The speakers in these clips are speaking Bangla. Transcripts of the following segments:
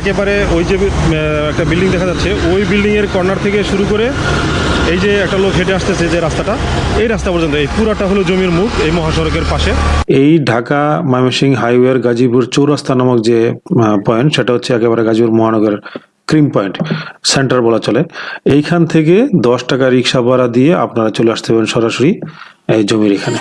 একেবারে ওই যে একটা বিল্ডিং দেখা যাচ্ছে ওই বিল্ডিংয়ের কর্নার থেকে শুরু করে এই যে একটা লোক হেঁটে আসতেছে যে রাস্তাটা এই রাস্তা পর্যন্ত এই পুরাটা হলো জমির মুখ এই মহাসড়কের পাশে। এই ঢাকা ময়মনসিংহ হাইওয়ের গাজীপুর চৌরাস্তা নামক যে পয়েন্ট সেটা হচ্ছে একেবারে গাজীপুর মহানগর ক্রিম পয়েন্ট সেন্টার বলা চলে। এইখান থেকে দশ টাকা রিক্সা ভাড়া দিয়ে আপনারা চলে আসতে পারেন সরাসরি এই জমির এখানে।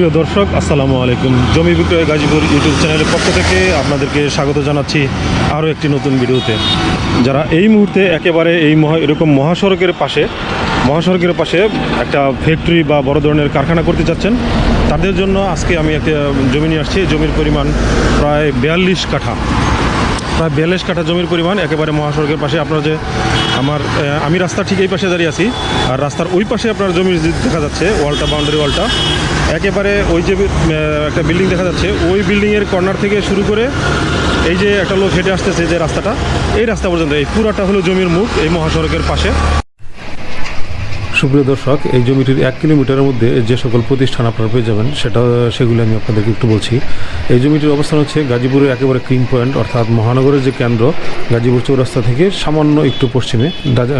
সুপ্রিয় দর্শক, আসসালামু আলাইকুম। জমি বিক্রয় গাজীপুর ইউটিউব চ্যানেলের পক্ষ থেকে আপনাদেরকে স্বাগত জানাচ্ছি আরও একটি নতুন ভিডিওতে। যারা এই মুহূর্তে একেবারে এই মহা, এরকম মহাসড়কের পাশে মহাসড়কের পাশে একটা ফ্যাক্টরি বা বড় ধরনের কারখানা করতে চাচ্ছেন তাদের জন্য আজকে আমি একটা জমি নিয়ে আসছি। জমির পরিমাণ প্রায় বিয়াল্লিশ কাঠা। প্রায় বিয়াল্লিশ কাঠা জমির পরিমাণ একেবারে মহাসড়কের পাশে আপনার যে আমার আমি রাস্তার ঠিক এই পাশে দাঁড়িয়ে আছি। আর রাস্তার ওই পাশে আপনার জমির দেখা যাচ্ছে, ওয়ালটা, বাউন্ডারি ওয়ালটা, একেবারে ওই যে একটা বিল্ডিং দেখা যাচ্ছে, ওই বিল্ডিংয়ের কর্নার থেকে শুরু করে এই যে একটা লোক হেঁটে আসতেছে যে রাস্তাটা, এই রাস্তা পর্যন্ত, এই পুরাটা হলো জমির মুখ এই মহাসড়কের পাশে। সুপ্রিয় দর্শক, এই জমিটির এক কিলোমিটারের মধ্যে যে সকল প্রতিষ্ঠান আপনারা পেয়ে যাবেন, সেটা, সেগুলো আমি আপনাদেরকে একটু বলছি। এই জমিটির অবস্থান হচ্ছে গাজীপুরের একেবারে ক্রিম পয়েন্ট, অর্থাৎ মহানগরের যে কেন্দ্র, গাজীপুর চৌরাস্তা থেকে সামান্য একটু পশ্চিমে।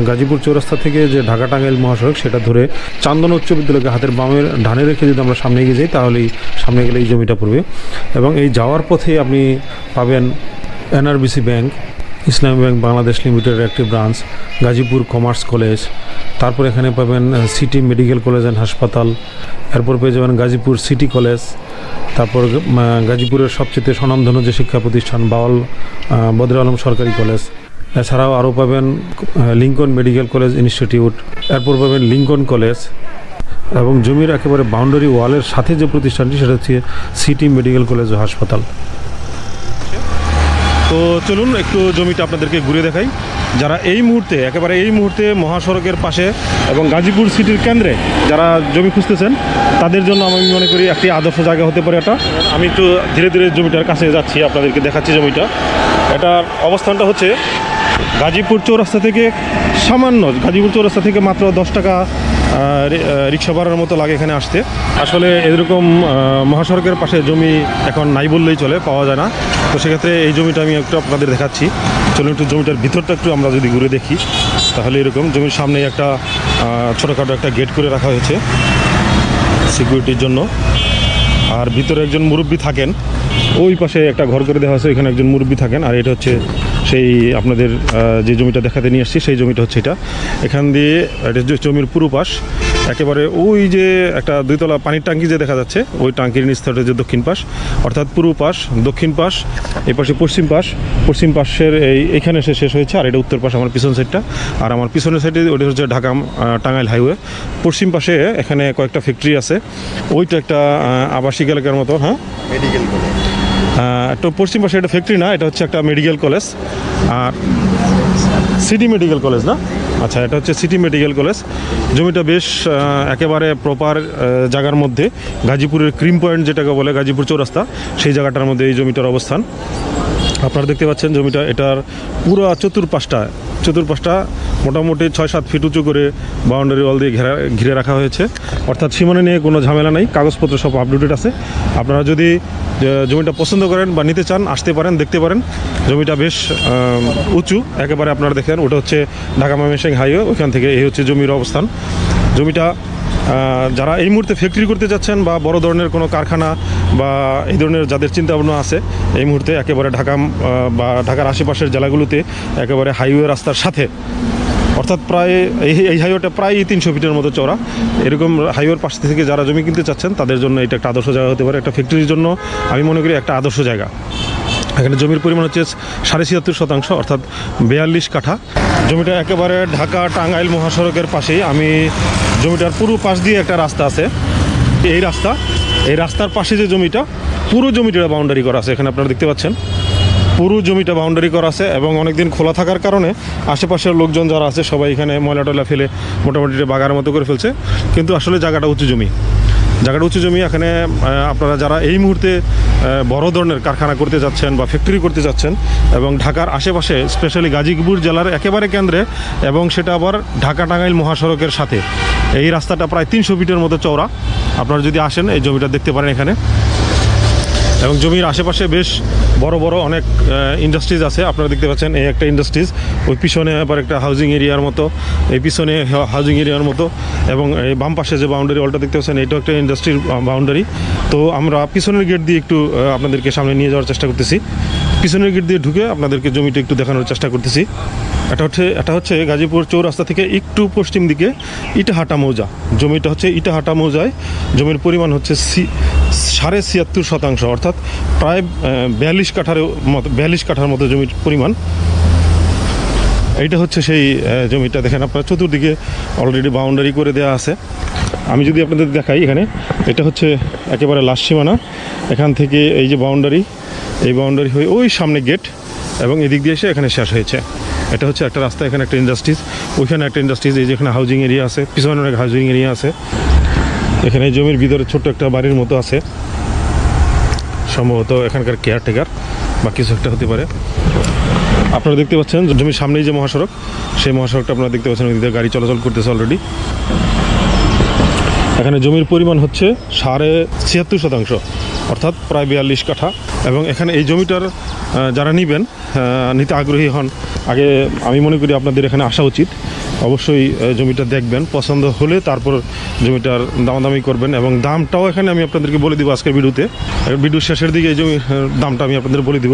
গাজীপুর চৌরাস্তা থেকে যে ঢাকা টাঙ্গাইল মহাসড়ক, সেটা ধরে চান্দন উচ্চ বিদ্যালয়কে হাতের বামের ডানে রেখে যদি আমরা সামনে এগিয়ে যাই, তাহলেই সামনে গেলে এই জমিটা পড়বে। এবং এই যাওয়ার পথে আপনি পাবেন NRBC bank Islami bank Bangladesh লিমিটেডের একটি ব্রাঞ্চ, গাজীপুর কমার্স কলেজ। তারপর এখানে পাবেন সিটি মেডিকেল কলেজ অ্যান্ড হাসপাতাল। এরপর পেয়ে যাবেন গাজীপুর সিটি কলেজ। তারপর গাজীপুরের সবচেয়ে স্বনামধন্য যে শিক্ষা প্রতিষ্ঠান, বাউল বদর আলম সরকারি কলেজ। এছাড়াও আরও পাবেন লিঙ্কন মেডিকেল কলেজ ইনস্টিটিউট। এরপর পাবেন লিঙ্কন কলেজ। এবং জমির একেবারে বাউন্ডারি ওয়ালের সাথে যে প্রতিষ্ঠানটি, সেটা হচ্ছে সিটি মেডিকেল কলেজ ও হাসপাতাল। তো চলুন, একটু জমিটা আপনাদেরকে ঘুরে দেখাই। যারা এই মুহূর্তে, একেবারে এই মুহূর্তে মহাসড়কের পাশে এবং গাজীপুর সিটির কেন্দ্রে যারা জমি খুঁজতেছেন, তাদের জন্য আমি মনে করি একটি আদর্শ জায়গা হতে পারে এটা। আমি একটু ধীরে ধীরে জমিটার কাছে যাচ্ছি, আপনাদেরকে দেখাচ্ছি জমিটা। এটার অবস্থানটা হচ্ছে গাজীপুর চৌরাস্তা থেকে সামান্য, গাজীপুর চৌরাস্তা থেকে মাত্র দশ টাকা রিক্সা ভাড়ার মতো লাগে এখানে আসতে। আসলে এরকম মহাসড়কের পাশে জমি এখন নাই বললেই চলে, পাওয়া যায় না। তো সেক্ষেত্রে এই জমিটা আমি একটু আপনাদের দেখাচ্ছি। চলুন একটু জমিটার ভিতরটা একটু আমরা যদি ঘুরে দেখি, তাহলে এরকম জমির সামনে একটা ছোটোখাটো একটা গেট করে রাখা হয়েছে সিকিউরিটির জন্য। আর ভিতরে একজন মুরব্বী থাকেন, ওই পাশে একটা ঘর করে দেওয়া হয়েছে, এখানে একজন মুরব্বী থাকেন, আর এটা হচ্ছে সেই আপনাদের যে জমিটা দেখাতে নিয়ে আসছি, সেই জমিটা হচ্ছে এটা। এখান দিয়ে, এটা জমির পুরো পাশ একেবারে ওই যে একটা দুইতলা পানির ট্যাঙ্কি যে দেখা যাচ্ছে, ওই ট্যাঙ্কির নিচটা যে দক্ষিণ পাশ, অর্থাৎ পূর্ব পাশ দক্ষিণ পাশ, এই পাশে পশ্চিম পাশ। পশ্চিম পাশের এই, এখানে এসে শেষ হয়েছে, আর এটা উত্তর পাশ আমার পিছন সাইডটা আর আমার পিছনের সাইডে ওটা হচ্ছে ঢাকা টাঙ্গাইল হাইওয়ে পশ্চিম পাশে এখানে কয়েকটা ফ্যাক্টরি আছে। ওইটা একটা আবাসিক এলাকার মতো হ্যাঁ? মেডিকেল তো পশ্চিম পাশে এটা ফ্যাক্টরি না, এটা হচ্ছে একটা মেডিকেল কলেজ আর সিটি মেডিকেল কলেজ না? আচ্ছা এটা হচ্ছে সিটি মেডিকেল কলেজ জমিটা বেশ একেবারে প্রপার জায়গার মধ্যে। গাজীপুরের ক্রিম পয়েন্ট যেটাকে বলে, গাজীপুর চৌরাস্তা, সেই জায়গাটার মধ্যে এই জমিটার অবস্থান। আপনারা দেখতে পাচ্ছেন জমিটা, এটার পুরো চতুর্পাশটা চতুর্পাশটা মোটামুটি ছয় সাত ফিট উঁচু করে বাউন্ডারি ওয়াল দিয়ে ঘেরা ঘিরে রাখা হয়েছে। অর্থাৎ সীমানা নিয়ে কোনো ঝামেলা নেই, কাগজপত্র সব আপডেটেড আছে। আপনারা যদি জমিটা পছন্দ করেন বা নিতে চান, আসতে পারেন, দেখতে পারেন। জমিটা বেশ উঁচু, একেবারে আপনারা দেখেন ওটা হচ্ছে ঢাকা ময়মনসিংহ হাইওয়ে ওইখান থেকে এই হচ্ছে জমির অবস্থান। জমিটা যারা এই মুহূর্তে ফ্যাক্টরি করতে যাচ্ছেন বা বড় ধরনের কোনো কারখানা বা এই ধরনের যাদের চিন্তা ভাবনা আছে, এই মুহূর্তে একেবারে ঢাকা বা ঢাকার আশেপাশের জেলাগুলোতে একেবারে হাইওয়ে রাস্তার সাথে, অর্থাৎ প্রায় এই এই হাইওয়েটা প্রায় তিনশো ফিটের মতো চড়া এরকম হাইওয়ের পাশ থেকে যারা জমি কিনতে চাচ্ছেন, তাদের জন্য এটা একটা আদর্শ জায়গা হতে পারে, একটা ফ্যাক্টরির জন্য আমি মনে করি একটা আদর্শ জায়গা। এখানে জমির পরিমাণ হচ্ছে সাড়ে ছিয়াত্তর শতাংশ, অর্থাৎ বিয়াল্লিশ কাঠা। জমিটা একেবারে ঢাকা টাঙ্গাইল মহাসড়কের পাশেই। আমি জমিটার পুরো পাশ দিয়ে একটা রাস্তা আছে। এই রাস্তা, এই রাস্তার পাশে যে জমিটা, পুরো জমিটা বাউন্ডারি করা আছে। এখানে আপনারা দেখতে পাচ্ছেন, পুরো জমিটা বাউন্ডারি করা আছে এবং অনেকদিন খোলা থাকার কারণে আশেপাশের লোকজন যারা আছে, সবাই এখানে ময়লা টয়লা ফেলে মোটামুটি বাগার মতো করে ফেলছে। কিন্তু আসলে জায়গাটা উঁচু জমি। জায়গাটা উঁচু জমি, এখানে আপনারা যারা এই মুহূর্তে বড় ধরনের কারখানা করতে যাচ্ছেন বা ফ্যাক্টরি করতে যাচ্ছেন এবং ঢাকার আশেপাশে স্পেশালি গাজীপুর জেলার একেবারে কেন্দ্রে এবং সেটা আবার ঢাকা টাঙ্গাইল মহাসড়কের সাথে। এই রাস্তাটা প্রায় তিনশো ফিটের মতো চওড়া। আপনারা যদি আসেন, এই জমিটা দেখতে পারেন এখানে। এবং জমির আশেপাশে বেশ বড় বড় অনেক ইন্ডাস্ট্রিজ আছে। আপনারা দেখতে পাচ্ছেন এই একটা ইন্ডাস্ট্রিজ ওই পিছনে আবার একটা হাউজিং এরিয়ার মতো। এই পিছনে হাউজিং এরিয়ার মতো। এবং এই বাম পাশে যে বাউন্ডারি ওয়ালটা দেখতে পাচ্ছেন, এটাও একটা ইন্ডাস্ট্রির বাউন্ডারি তো আমরা পিছনের গেট দিয়ে একটু আপনাদেরকে সামনে নিয়ে যাওয়ার চেষ্টা করতেছি। পিছনের গেট দিয়ে ঢুকে আপনাদেরকে জমিটা একটু দেখানোর চেষ্টা করতেছি। এটা হচ্ছে এটা হচ্ছে গাজীপুর চৌরাস্তা থেকে একটু পশ্চিম দিকে ইটাহাটা মৌজা। জমিটা হচ্ছে ইটাহাটা মৌজায়। জমির পরিমাণ হচ্ছে সি- সাড়ে ছিয়াত্তর শতাংশ, অর্থাৎ প্রায় বিয়াল্লিশ কাঠার মতো, বিয়াল্লিশ কাঠার মতো জমির পরিমাণ। এইটা হচ্ছে সেই জমিটা। দেখেন আপনার চতুর্দিকে অলরেডি বাউন্ডারি করে দেওয়া আছে। আমি যদি আপনাদের দেখাই এখানে, এটা হচ্ছে একেবারে লাস্ট সীমানা। এখান থেকে এই যে বাউন্ডারি এই বাউন্ডারি হয়ে ওই সামনে গেট এবং এদিক দিয়ে এসে এখানে শেষ হয়েছে। এটা হচ্ছে একটা রাস্তা, এখানে একটা ইন্ডাস্ট্রিজ ওইখানে একটা ইন্ডাস্ট্রিজ এই যেখানে হাউজিং এরিয়া আছে, পিছনে অনেক হাউজিং এরিয়া আছে। এখানে জমির ভিতরে ছোট্ট একটা বাড়ির মতো আছে। সম্ভবত এখানকার কেয়ারটেকার বা কিছু একটা হতে পারে। আপনারা দেখতে পাচ্ছেন, জমির সামনেই যে মহাসড়ক, সেই মহাসড়কটা আপনারা দেখতে পাচ্ছেন ওইদিকে গাড়ি চলাচল করতেছে অলরেডি এখানে জমির পরিমাণ হচ্ছে সাড়ে ছিয়াত্তর শতাংশ অর্থাৎ প্রায় বিয়াল্লিশ কাঠা। এবং এখানে এই জমিটার যারা নিবেন নিতে আগ্রহী হন আগে আমি মনে করি আপনাদের এখানে আসা উচিত। অবশ্যই জমিটা দেখবেন পছন্দ হলে তারপর জমিটার দামাদামি করবেন। এবং দামটাও এখানে আমি আপনাদেরকে বলে দিব আজকের ভিডিওতে। ভিডিওর শেষের দিকে এই আহ, দামটা আমি আপনাদের বলে দিব।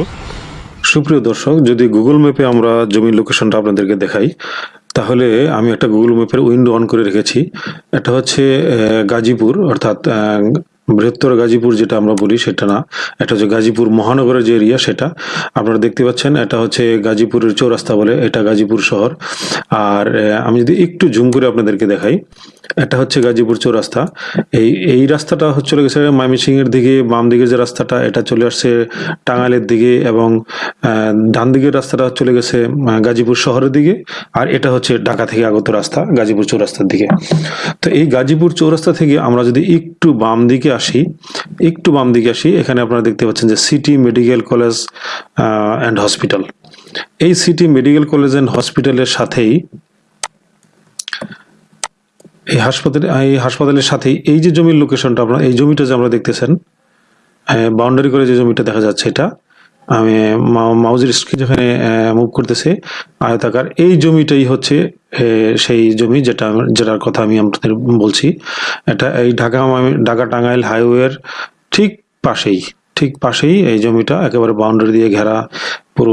সুপ্রিয় দর্শক যদি গুগল ম্যাপে আমরা জমির লোকেশনটা আপনাদেরকে দেখাই তাহলে আমি একটা গুগল ম্যাপের উইন্ডো অন করে রেখেছি। এটা হচ্ছে গাজীপুর, অর্থাৎ বৃহত্তর গাজীপুর যেটা আমরা বলি সেটা না। এটা হচ্ছে গাজীপুর মহানগরের যে এরিয়া সেটা। আপনারা দেখতে পাচ্ছেন, এটা হচ্ছে গাজীপুরের চৌরাস্তা বলে, এটা গাজীপুর শহর। আর আমি যদি একটু জুম করে আপনাদেরকে দেখাই। এটা হচ্ছে গাজীপুর চৌরাস্তা। এই এই রাস্তাটা হচ্ছে গেছে ময়মনসিং এর দিকে বাম দিকে যে রাস্তাটা, এটা চলে আসছে টাঙ্গাইলের দিকে এবং ডান দিকের রাস্তাটা চলে গেছে গাজীপুর শহরের দিকে আর এটা হচ্ছে ঢাকা থেকে আগত রাস্তা, গাজীপুর চৌরাস্তার দিকে। তো এই গাজীপুর চৌরাস্তা থেকে আমরা যদি একটু বাম দিকে আসি, একটু বাম দিকে আসি, এখানে আপনারা দেখতে পাচ্ছেন যে city medical college and hospital এই সিটি মেডিকেল কলেজ অ্যান্ড হসপিটালের সাথেই এই হাসপাতালে, এই হাসপাতালের সাথেই এই যে জমির লোকেশনটা আপনার, এই জমিটা যে আমরা দেখতেছেন বাউন্ডারি করে যে জমিটা দেখা যাচ্ছে এটা, আমি মাউজের স্ক্রিন যেখানে মুভ করতেছে, আয়তাকার, এই জমিটাই হচ্ছে সেই জমি যেটা যেটার কথা আমি আপনাদের বলছি। এটা এই ঢাকা ঢাকা টাঙ্গাইল হাইওয়ের ঠিক পাশেই ঠিক পাশেই এই জমিটা একেবারে বাউন্ডারি দিয়ে ঘেরা পুরো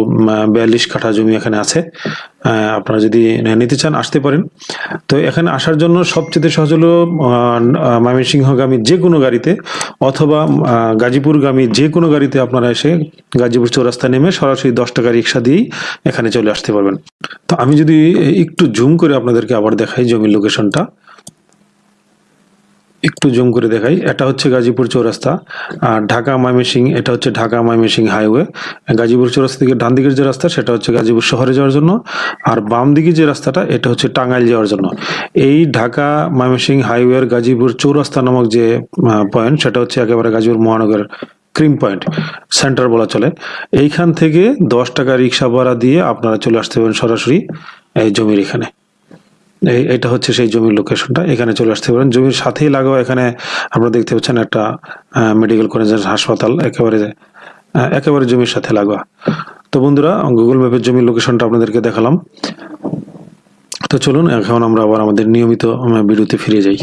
বিয়াল্লিশ কাঠা জমি এখানে আছে। আপনারা যদি নিতে চান, আসতে পারেন। তো এখানে আসার জন্য সবচেয়ে সহজ হলো ময়মনসিংহগামী যে কোনো গাড়িতে অথবা গাজীপুরগামী যে কোনো গাড়িতে আপনারা এসে গাজীপুর চৌরাস্তা নেমে সরাসরি দশ টাকা রিক্সা দিয়েই এখানে চলে আসতে পারবেন। তো আমি যদি একটু জুম করে আপনাদেরকে আবার দেখাই জমির লোকেশনটা। একটু জুম করে দেখাই। এটা হচ্ছে গাজীপুর চৌরাস্তা। আর ঢাকা ময়মনসিং এটা হচ্ছে ঢাকা ময়মনসিং হাইওয়ে। গাজীপুর চৌরাস্তা থেকে ডান দিকের যে রাস্তা, সেটা হচ্ছে গাজীপুর শহরে যাওয়ার জন্য। আর বাম দিকে যে রাস্তাটা, এটা হচ্ছে টাঙ্গাইল যাওয়ার জন্য। এই ঢাকা ময়মনসিং হাইওয়ের গাজীপুর চৌরাস্তা নামক যে পয়েন্ট সেটা হচ্ছে একেবারে গাজীপুর মহানগরের ক্রিম পয়েন্ট সেন্টার বলা চলে। এইখান থেকে দশ টাকা রিক্সা ভাড়া দিয়ে আপনারা চলে আসতে পারেন সরাসরি এই জমির এখানে। এটা হচ্ছে সেই জমির লোকেশনটা এখানে চলে আসতে পারেন। জমির সাথেই লাগাও। এখানে আপনারা দেখতে পাচ্ছেন একটা মেডিকেল কলেজের হাসপাতাল। একেবারে একেবারে জমির সাথে লাগোয়া। তো বন্ধুরা গুগল ম্যাপের জমির লোকেশনটা আপনাদেরকে দেখালাম। তো চলুন, এখন আমরা আবার আমাদের নিয়মিত ভিডিওতে ফিরে যাই।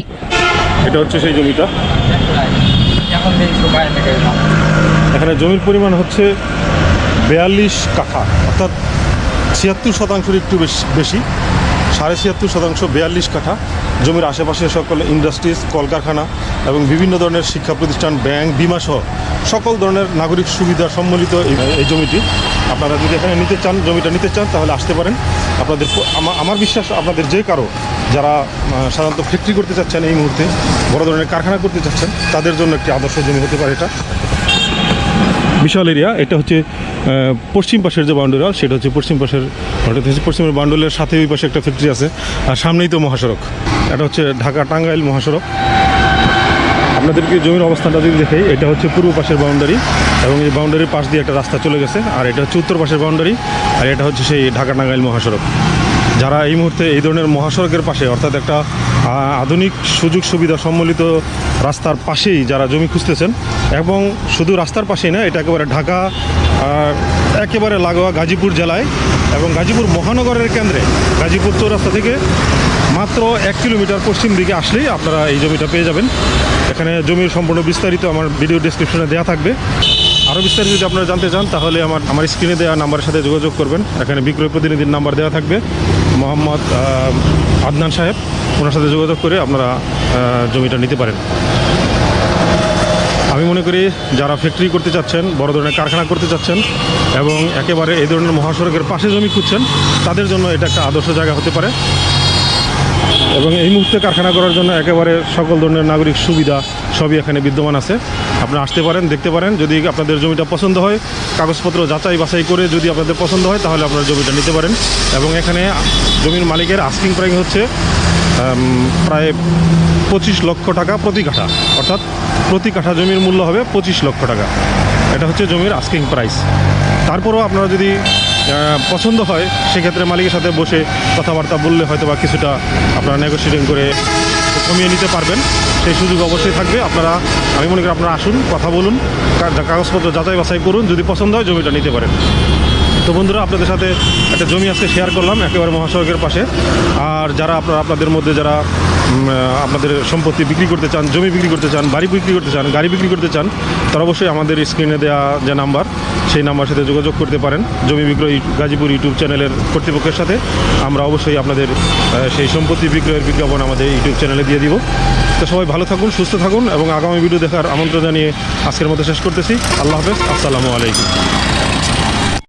এটা হচ্ছে সেই জমিটা। এখন জমির পরিমাণ হচ্ছে বিয়াল্লিশ কাঠা, অর্থাৎ ছিয়াত্তর শতাংশের একটু বেশি। সাড়ে ছিয়াত্তর শতাংশ বিয়াল্লিশ কাঠা। জমির আশেপাশে সকল ইন্ডাস্ট্রিজ, কলকারখানা এবং বিভিন্ন ধরনের শিক্ষা প্রতিষ্ঠান, ব্যাংক, বিমা সহ সকল ধরনের নাগরিক সুবিধা সম্মিলিত এই জমিটি। আপনারা যদি এখানে নিতে চান, জমিটা নিতে চান, তাহলে আসতে পারেন। আপনাদের আমার বিশ্বাস আপনাদের যে কারও, যারা সাধারণত ফ্যাক্টরি করতে চাচ্ছেন এই মুহূর্তে, বড় ধরনের কারখানা করতে চাচ্ছেন, তাদের জন্য একটি আদর্শ জমি হতে পারে এটা। বিশাল এরিয়া, এটা হচ্ছে পশ্চিম পাশের যে বাউন্ডারি ওয়াল সেটা হচ্ছে পশ্চিম পাশের এটা হচ্ছে পশ্চিমের বাউন্ডারির সাথে ওই পাশে একটা ফ্যাক্টরি আছে, আর সামনেই তো মহাসড়ক। এটা হচ্ছে ঢাকা টাঙ্গাইল মহাসড়ক। আপনাদেরকে জমির অবস্থানটা যদি দেখে এটা হচ্ছে পূর্ব পাশের বাউন্ডারি, এবং এই বাউন্ডারির পাশ দিয়ে একটা রাস্তা চলে গেছে, আর এটা হচ্ছে উত্তর পাশের বাউন্ডারি, আর এটা হচ্ছে সেই ঢাকা টাঙ্গাইল মহাসড়ক। যারা এই মুহূর্তে এই ধরনের মহাসড়কের পাশে, অর্থাৎ একটা আধুনিক সুযোগ সুবিধা সম্বলিত রাস্তার পাশেই যারা জমি খুঁজতেছেন এবং শুধু রাস্তার পাশেই না, এটা একেবারে ঢাকা একেবারে লাগোয়া গাজীপুর জেলায় এবং গাজীপুর মহানগরের কেন্দ্রে, গাজীপুর চৌরাস্তা থেকে মাত্র এক কিলোমিটার পশ্চিম দিকে আসলেই আপনারা এই জমিটা পেয়ে যাবেন। এখানে জমির সম্পূর্ণ বিস্তারিত আমার ভিডিও ডিসক্রিপশনে দেওয়া থাকবে। আরও বিস্তারিত যদি আপনারা জানতে চান, তাহলে আমার আমার স্ক্রিনে দেওয়া নাম্বারের সাথে যোগাযোগ করবেন। এখানে বিক্রয় প্রতিনিধির নাম্বার দেওয়া থাকবে। মোহাম্মদ আদনান সাহেব, ওনার সাথে যোগাযোগ করে আপনারা জমিটা নিতে পারেন। আমি মনে করি যারা ফ্যাক্টরি করতে চাচ্ছেন, বড় ধরনের কারখানা করতে চাচ্ছেন এবং একেবারে এই ধরনের মহাসড়কের পাশে জমি খুঁজছেন, তাদের জন্য এটা একটা আদর্শ জায়গা হতে পারে। এবং এই মুহূর্তে কারখানা করার জন্য একেবারে সকল ধরনের নাগরিক সুবিধা সবই এখানে বিদ্যমান আছে। আপনারা আসতে পারেন, দেখতে পারেন। যদি আপনাদের জমিটা পছন্দ হয়, কাগজপত্র যাচাই বাছাই করে যদি আপনাদের পছন্দ হয়, তাহলে আপনারা জমিটা নিতে পারেন। এবং এখানে জমির মালিকের আস্কিং প্রাইস হচ্ছে প্রায় পঁচিশ লক্ষ টাকা প্রতি কাঠা। অর্থাৎ প্রতি কাঠা জমির মূল্য হবে পঁচিশ লক্ষ টাকা। এটা হচ্ছে জমির আস্কিং প্রাইস তারপরেও আপনারা যদি পছন্দ হয়, সেক্ষেত্রে মালিকের সাথে বসে কথাবার্তা বললে হয়তো বা কিছুটা আপনারা নেগোসিয়েটিং করে কমিয়ে নিতে পারবেন। সেই সুযোগ অবশ্যই থাকবে। আপনারা, আমি মনে করি আপনারা আসুন, কথা বলুন কাগজপত্র যাচাই বাছাই করুন, যদি পছন্দ হয় জমিটা নিতে পারেন। তো বন্ধুরা, আপনাদের সাথে একটা জমি আজকে শেয়ার করলাম, একেবারে মহাসড়কের পাশে। আর যারা আপনারা, আপনাদের মধ্যে যারা আপনাদের সম্পত্তি বিক্রি করতে চান, জমি বিক্রি করতে চান, বাড়ি বিক্রি করতে চান, গাড়ি বিক্রি করতে চান, তারা অবশ্যই আমাদের স্ক্রিনে দেওয়া যে নাম্বার সেই নাম্বার সাথে যোগাযোগ করতে পারেন। জমি বিক্রয় গাজীপুর ইউটিউব চ্যানেলের কর্তৃপক্ষের সাথে। আমরা অবশ্যই আপনাদের সেই সম্পত্তি বিক্রয়ের বিজ্ঞাপন আমাদের ইউটিউব চ্যানেলে দিয়ে দিব। তো সবাই ভালো থাকুন, সুস্থ থাকুন এবং আগামী ভিডিও দেখার আমন্ত্রণ জানিয়ে আজকের মতো শেষ করতেছি। আল্লাহ হাফেজ, আসসালামু আলাইকুম।